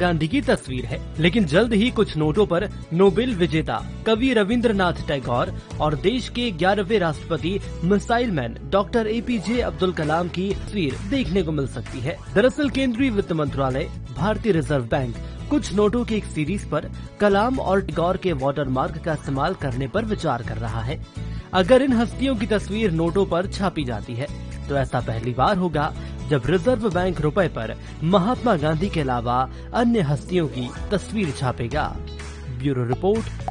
गांधी की तस्वीर है। लेकिन जल्द ही कुछ नोटों पर नोबेल विजेता कवि रविंद्रनाथ टैगोर और देश के ग्यारहवे राष्ट्रपति missile man doctor A P J Abdul Kalam की तस्वीर देखने को मिल सकती है। दरअसल केंद्रीय वित्त मंत्रालय, भारतीय रिज़र्व बैंक, कुछ नोटों की एक सीरीज़ पर कलाम और टैगोर के वाटरमार्क का इस्तेमाल करने पर विचार कर रहा है। अगर इन हस्तियों की तस्वीर नोटों पर छापी जाती है तो ऐसा पहली बार होगा जब रिज़र्व बैंक रुपए पर महात्मा गांधी के अलावा अन्य हस्तियों की तस्वीर छापेगा। Bureau report